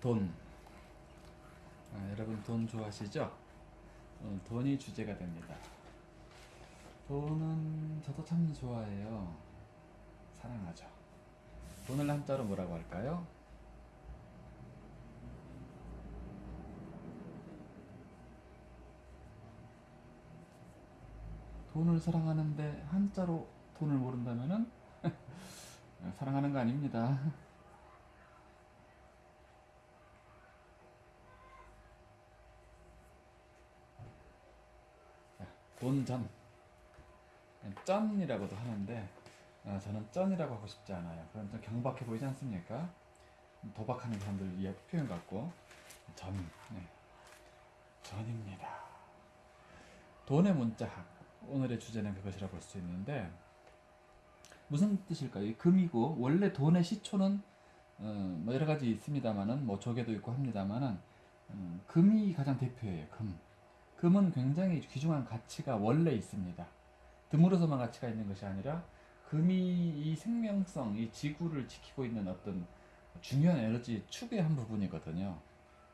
돈. 아, 여러분 돈 좋아하시죠? 오늘 돈이 주제가 됩니다. 돈은 저도 참 좋아해요. 사랑하죠. 돈을 한자로 뭐라고 할까요? 돈을 사랑하는데 한자로 돈을 모른다면은 사랑하는 거 아닙니다. 돈전 쩐이라고도 하는데 어, 저는 쩐이라고 하고 싶지 않아요. 그럼 좀 경박해 보이지 않습니까? 도박하는 사람들 의 표현 같고 전 네. 전입니다. 돈의 문자학 오늘의 주제는 그것이라 볼 수 있는데 무슨 뜻일까요? 이 금이고 원래 돈의 시초는 어, 뭐 여러 가지 있습니다만은 뭐 조개도 있고 합니다만은 음, 금이 가장 대표예요. 금. 금은 굉장히 귀중한 가치가 원래 있습니다. 드물어서만 가치가 있는 것이 아니라 금이 이 생명성, 이 지구를 지키고 있는 어떤 중요한 에너지 축의 한 부분이거든요.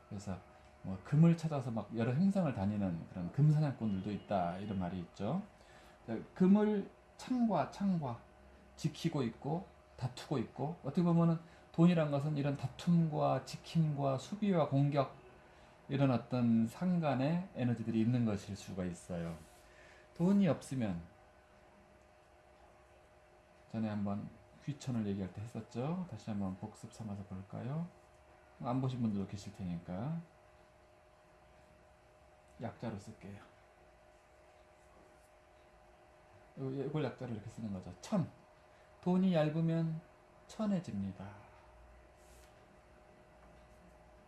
그래서 뭐 금을 찾아서 막 여러 행성을 다니는 그런 금사냥꾼들도 있다 이런 말이 있죠. 금을 창과 창과 지키고 있고 다투고 있고 어떻게 보면은 돈이란 것은 이런 다툼과 지킴과 수비와 공격 이런 어떤 상간의 에너지들이 있는 것일 수가 있어요. 돈이 없으면 전에 한번 귀천을 얘기할 때 했었죠. 다시 한번 복습 삼아서 볼까요? 안 보신 분들도 계실 테니까 약자로 쓸게요. 이걸 약자로 이렇게 쓰는 거죠. 천. 돈이 얇으면 천해집니다.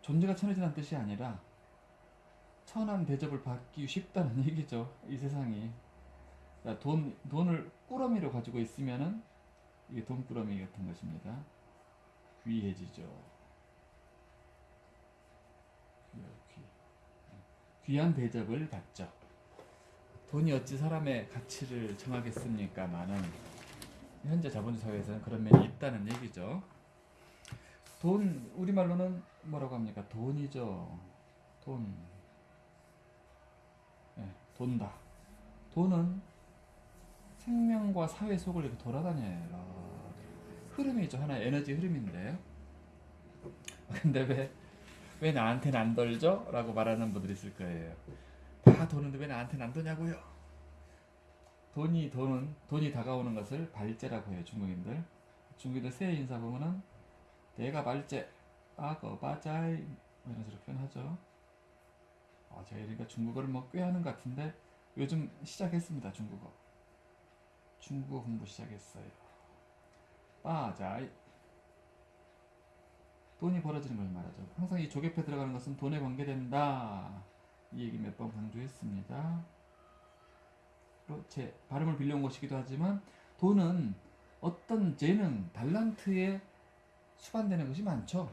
존재가 천해진다는 뜻이 아니라 천한 대접을 받기 쉽다는 얘기죠. 이 세상이. 돈, 돈을 꾸러미로 가지고 있으면은 이게 돈꾸러미 같은 것입니다. 귀해지죠. 귀. 귀한 대접을 받죠. 돈이 어찌 사람의 가치를 정하겠습니까? 많은 현재 자본주의 사회에서는 그런 면이 있다는 얘기죠. 돈 우리말로는 뭐라고 합니까? 돈이죠. 돈. 네, 돈다. 돈은 생명과 사회 속을 이렇게 돌아다녀요. 흐름이죠. 하나의 에너지 흐름인데. 근데 왜, 왜 나한테는 안 돌죠? 라고 말하는 분들이 있을 거예요. 다 도는데 왜 나한테는 안 도냐고요? 돈이 도는, 돈이 다가오는 것을 발제라고 해요. 중국인들. 중국인들 새해 인사 보면은 내가 발제, 빠거, 빠자이 이런 식으로 표현하죠. 아, 제가 그러니까 중국어를 뭐 꽤 하는 것 같은데 요즘 시작했습니다. 중국어. 중국어 공부 시작했어요. 빠자이 돈이 벌어지는 걸 말하죠. 항상 이 조개패 들어가는 것은 돈에 관계된다. 이 얘기 몇 번 강조했습니다. 제 발음을 빌려온 것이기도 하지만 돈은 어떤 재능, 달란트에 수반되는 것이 많죠.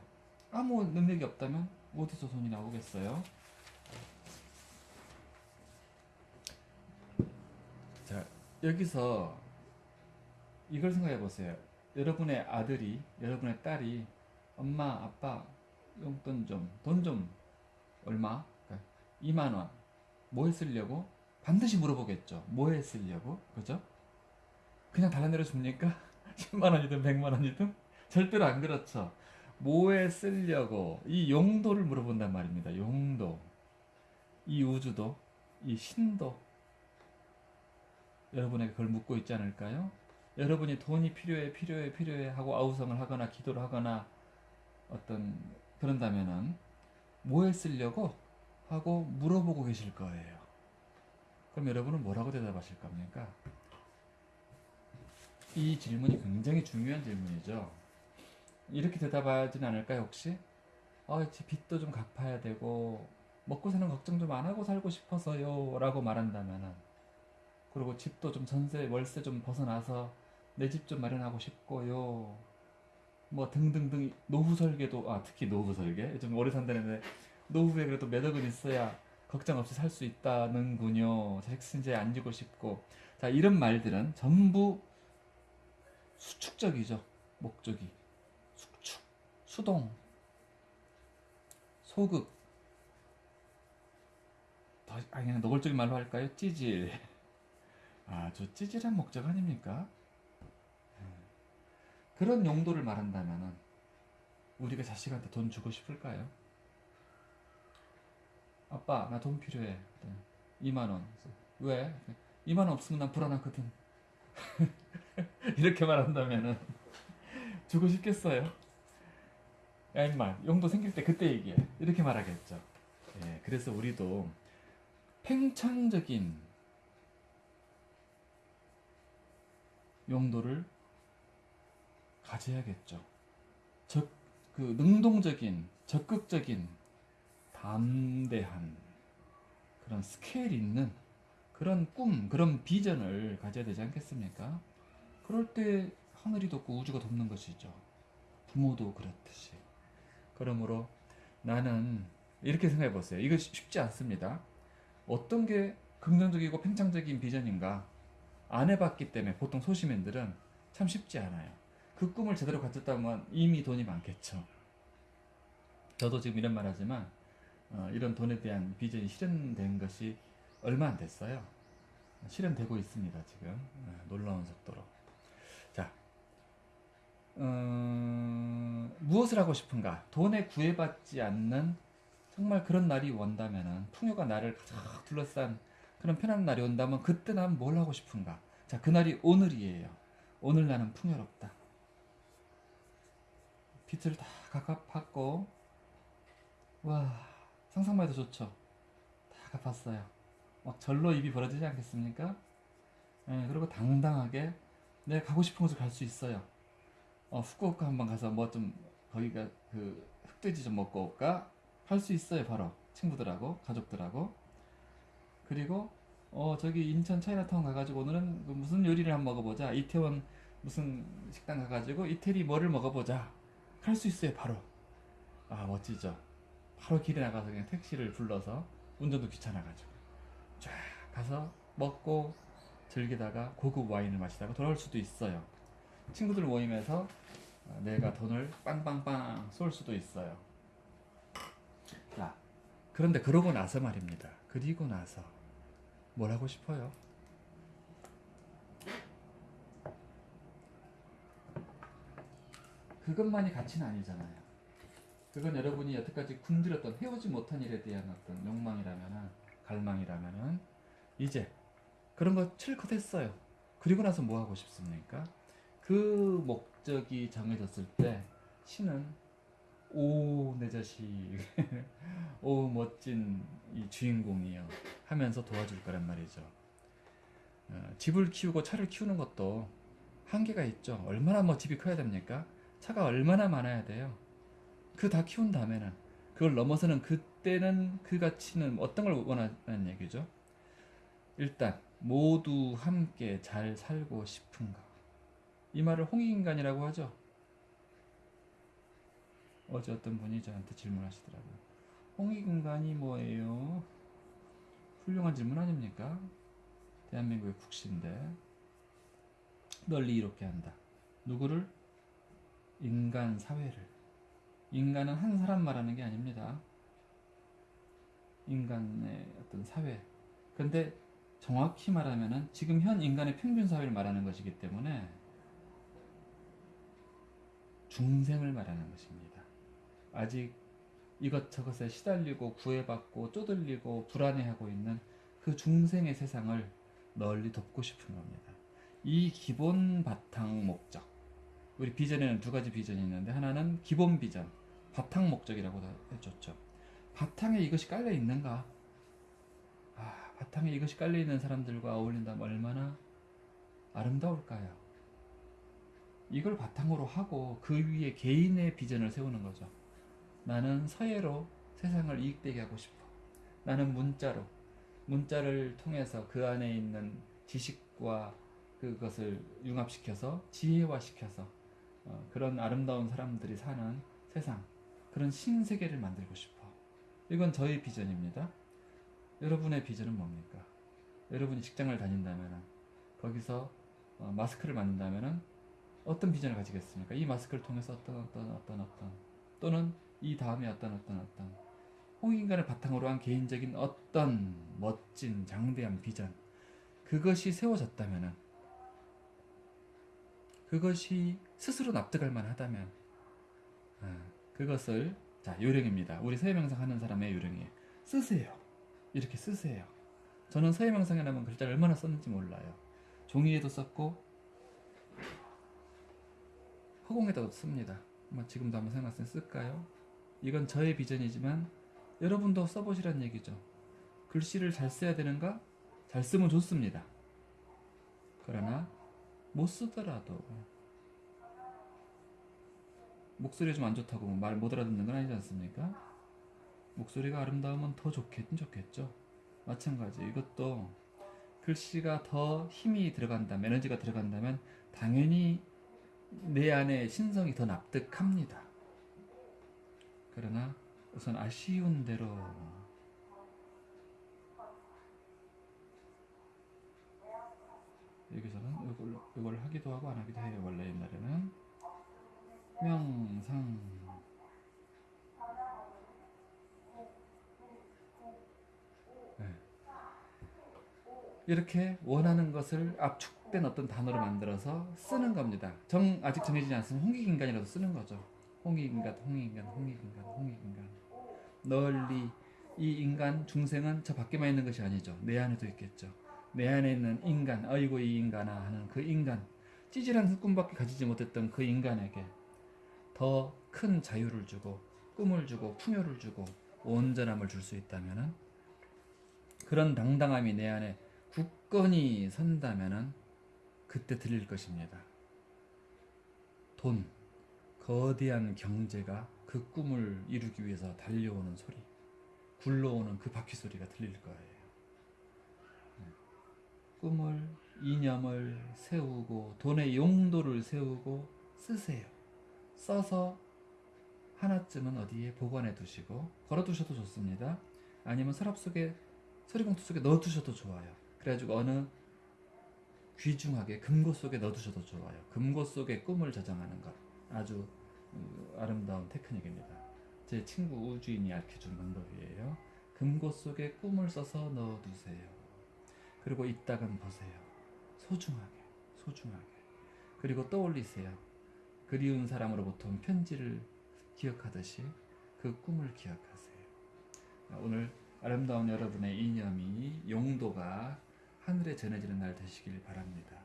아무 능력이 없다면 어디서 돈이 나오겠어요? 자, 여기서 이걸 생각해 보세요. 여러분의 아들이, 여러분의 딸이 엄마, 아빠 용돈 좀, 돈 좀 얼마? 그러니까 2만 원. 뭐에 쓰려고? 반드시 물어보겠죠. 뭐에 쓰려고? 그죠? 그냥 달라내려 줍니까? 10만 원이든 100만 원이든? 절대로 안 그렇죠. 뭐에 쓰려고 이 용도를 물어본단 말입니다. 용도. 이 우주도, 이 신도 여러분에게 그걸 묻고 있지 않을까요? 여러분이 돈이 필요해, 필요해, 필요해 하고 아우성을 하거나 기도를 하거나 어떤 그런다면은 뭐에 쓰려고 하고 물어보고 계실 거예요. 그럼 여러분은 뭐라고 대답하실 겁니까? 이 질문이 굉장히 중요한 질문이죠. 이렇게 대답하진 않을까요, 혹시? 아, 제 빚도 좀 갚아야 되고, 먹고 사는 걱정 좀 안 하고 살고 싶어서요. 라고 말한다면은, 그리고 집도 좀 전세, 월세 좀 벗어나서 내 집 좀 마련하고 싶고요. 뭐 등등등 노후 설계도 아 특히 노후 설계 좀 오래 산다는데 노후에 그래도 몇 억은 있어야 걱정 없이 살 수 있다는군요. 자식 신세 안 지고 싶고 자 이런 말들은 전부 수축적이죠. 목적이 수축 수동 소극 더 아, 그냥 노골적인 말로 할까요? 찌질 아주 찌질한 목적 아닙니까? 음. 그런 용도를 말한다면은 우리가 자식한테 돈 주고 싶을까요? 아빠 나 돈 필요해 2만 원 왜? 2만 원 없으면 난 불안하거든 이렇게 말한다면은 주고 싶겠어요? 야 임마 용도 생길 때 그때 얘기해 이렇게 말하겠죠 예, 그래서 우리도 팽창적인 용도를 가져야겠죠. 적, 그 능동적인 적극적인 담대한 그런 스케일 있는 그런 꿈 그런 비전을 가져야 되지 않겠습니까? 그럴 때 하늘이 덮고 우주가 덮는 것이죠. 부모도 그렇듯이. 그러므로 나는 이렇게 생각해 보세요. 이거 쉽- 쉽지 않습니다. 어떤 게 긍정적이고 팽창적인 비전인가 안 해봤기 때문에 보통 소시민들은 참 쉽지 않아요. 그 꿈을 제대로 가졌다면 이미 돈이 많겠죠. 저도 지금 이런 말 하지만 어, 이런 돈에 대한 비전이 실현된 것이 얼마 안 됐어요. 실현되고 있습니다 지금 어, 놀라운 속도로. 자, 음, 무엇을 하고 싶은가? 돈에 구애받지 않는 정말 그런 날이 온다면은 풍요가 나를 가득 둘러싼 그런 편한 날이 온다면 그때 난 뭘 하고 싶은가? 자, 그 날이 오늘이에요. 오늘 나는 풍요롭다. 빚을 다 갚았고, 와, 상상만 해도 좋죠. 다 갚았어요. 막 절로 입이 벌어지지 않겠습니까? 예, 그리고 당당하게 내가 가고 싶은 곳을 갈 수 있어요. 어, 후쿠오카 한번 가서 뭐 좀 거기가 그 흑돼지 좀 먹고 올까 할 수 있어요 바로 친구들하고 가족들하고 그리고 어 저기 인천 차이나타운 가가지고 오늘은 그 무슨 요리를 한번 먹어보자. 이태원 무슨 식당 가가지고 이태리 뭐를 먹어보자. 할 수 있어요 바로. 아 멋지죠. 바로 길에 나가서 그냥 택시를 불러서 운전도 귀찮아가지고. 쫙 가서 먹고 즐기다가 고급 와인을 마시다가 돌아올 수도 있어요. 친구들 모임에서 어, 내가 돈을 빵빵빵 쏠 수도 있어요. 자, 그런데 그러고 나서 말입니다. 그리고 나서 뭘 하고 싶어요? 그것만이 가치는 아니잖아요. 그건 여러분이 여태까지 굶주렸던 해오지 못한 일에 대한 어떤 욕망이라면은 갈망이라면은 이제 그런 거 실컷 했어요. 그리고 나서 뭐 하고 싶습니까? 그 목적이 정해졌을 때 신은 오 내 자식. 오 멋진 이 주인공이요 하면서 도와줄 거란 말이죠. 어, 집을 키우고 차를 키우는 것도 한계가 있죠. 얼마나 뭐 집이 커야 됩니까? 차가 얼마나 많아야 돼요? 그 다 키운 다음에는 그걸 넘어서는 그때는 그 가치는 어떤 걸 원하는 얘기죠? 일단 모두 함께 잘 살고 싶은가 이 말을 홍익인간이라고 하죠. 어제 어떤 분이 저한테 질문하시더라고요. 홍익인간이 뭐예요? 훌륭한 질문 아닙니까? 대한민국의 국시인데 널리 이렇게 한다. 누구를? 인간 사회를. 인간은 한 사람 말하는 게 아닙니다. 인간의 어떤 사회. 근데 정확히 말하면은 지금 현 인간의 평균 사회를 말하는 것이기 때문에 중생을 말하는 것입니다. 아직 이것저것에 시달리고 구애받고 쪼들리고 불안해하고 있는 그 중생의 세상을 널리 덮고 싶은 겁니다. 이 기본 바탕 목적. 우리 비전에는 두 가지 비전이 있는데 하나는 기본 비전, 바탕 목적이라고 해줬죠. 바탕에 이것이 깔려 있는가? 아, 바탕에 이것이 깔려 있는 사람들과 어울린다면 얼마나 아름다울까요? 이걸 바탕으로 하고 그 위에 개인의 비전을 세우는 거죠. 나는 서예로 세상을 이익되게 하고 싶어. 나는 문자로 문자를 통해서 그 안에 있는 지식과 그것을 융합시켜서 지혜화시켜서 어, 그런 아름다운 사람들이 사는 세상 그런 신세계를 만들고 싶어. 이건 저의 비전입니다. 여러분의 비전은 뭡니까? 여러분이 직장을 다닌다면 거기서 어, 마스크를 만든다면 어떤 비전을 가지겠습니까? 이 마스크를 통해서 어떤 어떤 어떤 어떤 또는 이 다음에 어떤 어떤 어떤 홍익인간을 바탕으로 한 개인적인 어떤 멋진 장대한 비전 그것이 세워졌다면은 그것이 스스로 납득할 만하다면 아, 그것을 자 요령입니다. 우리 서예명상 하는 사람의 요령이에요. 쓰세요. 이렇게 쓰세요. 저는 서예명상이라면 글자를 얼마나 썼는지 몰라요. 종이에도 썼고 허공에다도 씁니다. 한번 지금도 한번 생각했을 때 쓸까요? 이건 저의 비전이지만 여러분도 써보시란 얘기죠. 글씨를 잘 써야 되는가? 잘 쓰면 좋습니다. 그러나 못 쓰더라도 목소리가 좀안 좋다고 말 못 알아듣는 건 아니지 않습니까? 목소리가 아름다우면 더 좋겠긴 좋겠죠. 마찬가지 이것도 글씨가 더 힘이 들어간다면 에너지가 들어간다면 당연히 내 안에 신성이 더 납득합니다. 그러나 우선 아쉬운 대로 여기서는 이걸, 이걸 하기도 하고 안 하기도 해요. 원래 옛날에는 명상 네. 이렇게 원하는 것을 압축된 어떤 단어로 만들어서 쓰는 겁니다. 정 아직 정해지지 않으면 홍익인간이라도 쓰는 거죠. 홍익인간, 홍익인간, 홍익인간, 홍익인간. 널리 이 인간 중생은 저 밖에만 있는 것이 아니죠. 내 안에도 있겠죠. 내 안에 있는 인간, 어이구 이 인간아 하는 그 인간, 찌질한 흑꿈밖에 가지지 못했던 그 인간에게 더 큰 자유를 주고 꿈을 주고 풍요를 주고 온전함을 줄 수 있다면은 그런 당당함이 내 안에 굳건히 선다면은 그때 들릴 것입니다. 돈, 거대한 경제가 그 꿈을 이루기 위해서 달려오는 소리, 굴러오는 그 바퀴 소리가 들릴 거예요. 네. 꿈을, 이념을 세우고 돈의 용도를 세우고 쓰세요. 써서 하나쯤은 어디에 보관해 두시고 걸어 두셔도 좋습니다. 아니면 서랍 속에 서리봉투 속에 넣어 두셔도 좋아요. 그래가지고 어느 귀중하게 금고 속에 넣어 두셔도 좋아요. 금고 속에 꿈을 저장하는 것 아주 어, 아름다운 테크닉입니다. 제 친구 우주인이 알려준 방법이에요. 금고 속에 꿈을 써서 넣어 두세요. 그리고 이따금 보세요. 소중하게, 소중하게. 그리고 떠올리세요. 그리운 사람으로부터 온 편지를 기억하듯이 그 꿈을 기억하세요. 오늘 아름다운 여러분의 이념이 용도가 하늘에 전해지는 날 되시길 바랍니다.